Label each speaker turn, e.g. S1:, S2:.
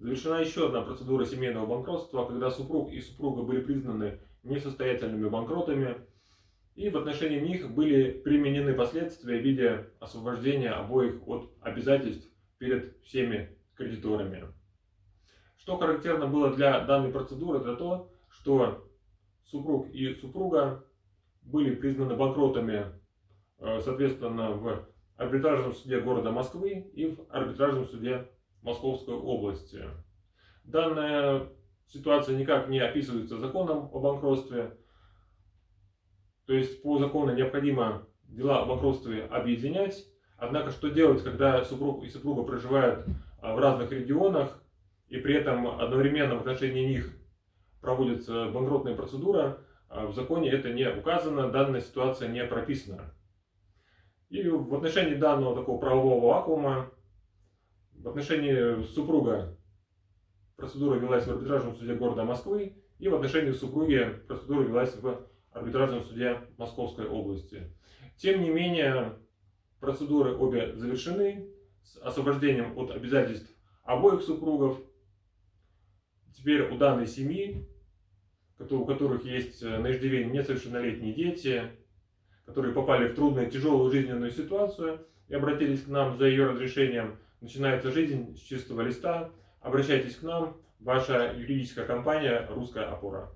S1: Завершена еще одна процедура семейного банкротства, когда супруг и супруга были признаны несостоятельными банкротами, и в отношении них были применены последствия в виде освобождения обоих от обязательств перед всеми кредиторами. Что характерно было для данной процедуры, это то, что супруг и супруга были признаны банкротами, э, соответственно, в арбитражном суде города Москвы и в арбитражном суде Московской области. Данная ситуация никак не описывается законом о банкротстве. То есть по закону необходимо дела о банкротстве объединять. Однако что делать, когда супруг и супруга проживают а, в разных регионах и при этом одновременно в отношении них проводится банкротная процедура, а в законе это не указано, данная ситуация не прописана. И в отношении данного такого правового вакуума, в отношении супруга процедура велась в арбитражном суде города Москвы, и в отношении супруги процедура велась в арбитражном суде Московской области. Тем не менее, процедуры обе завершены с освобождением от обязательств обоих супругов. Теперь у данной семьи, у которых есть на иждивении несовершеннолетние дети, которые попали в трудную, тяжелую жизненную ситуацию и обратились к нам за ее разрешением, начинается жизнь с чистого листа. Обращайтесь к нам, ваша юридическая компания «Русская опора».